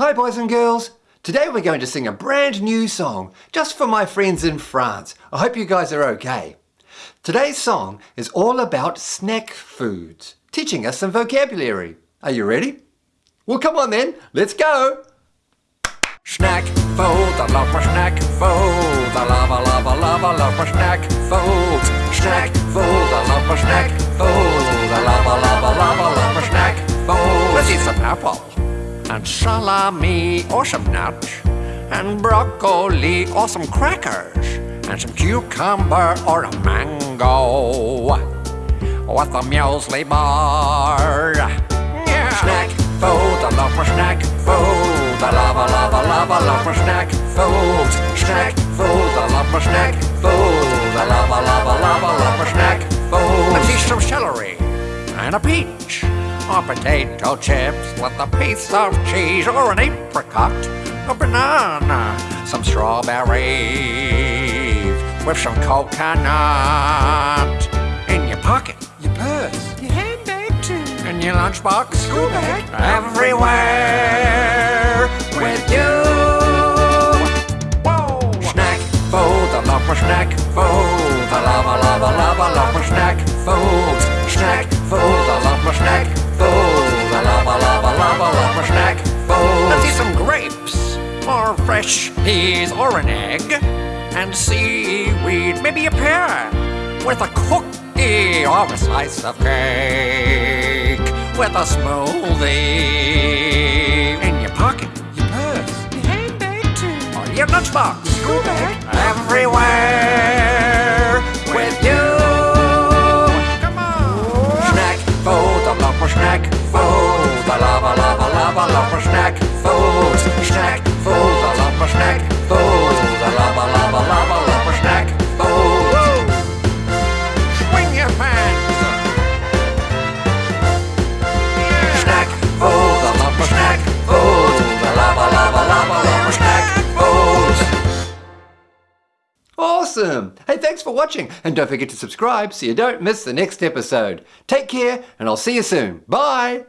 Hi boys and girls! Today we're going to sing a brand new song just for my friends in France. I hope you guys are okay. Today's song is all about snack foods, teaching us some vocabulary. Are you ready? Well come on then, let's go! Snack food, I love my snack food. I love, I love, I love, I love my snack food. Snack food, I love my snack food. Salami or some nuts and broccoli or some crackers and some cucumber or a mango with a muesli bar. Yeah. Snack food, I love my snack food. I love, I love, I love, I love my snack food. Snack food, I love my snack food. I love, I love, I love, I love my snack food. Let's eat some celery and a peach or potato chips with a piece of cheese or an apricot, a banana, some strawberries with some coconut in your pocket, Your purse. your handbag too, in your lunchbox, School bag. everywhere with you. Whoa! Snack food, I love my snack food. Love, I love, I love, I love my. Snack food, fresh peas, or an egg, and seaweed, maybe a pear, with a cookie or a slice of cake, with a smoothie in your pocket, Your purse. your handbag too, or your lunchbox, School bag. everywhere with you. Come on. Snack food, I love my snack food. I love, I love, I love, I love my snack food. Snack food, I love my snack I love, I love, I love snack food. Swing your pants. Snack food, I love my snack I love, I love, I love snack food. Awesome! Hey, thanks for watching. And don't forget to subscribe so you don't miss the next episode. Take care, and I'll see you soon. Bye!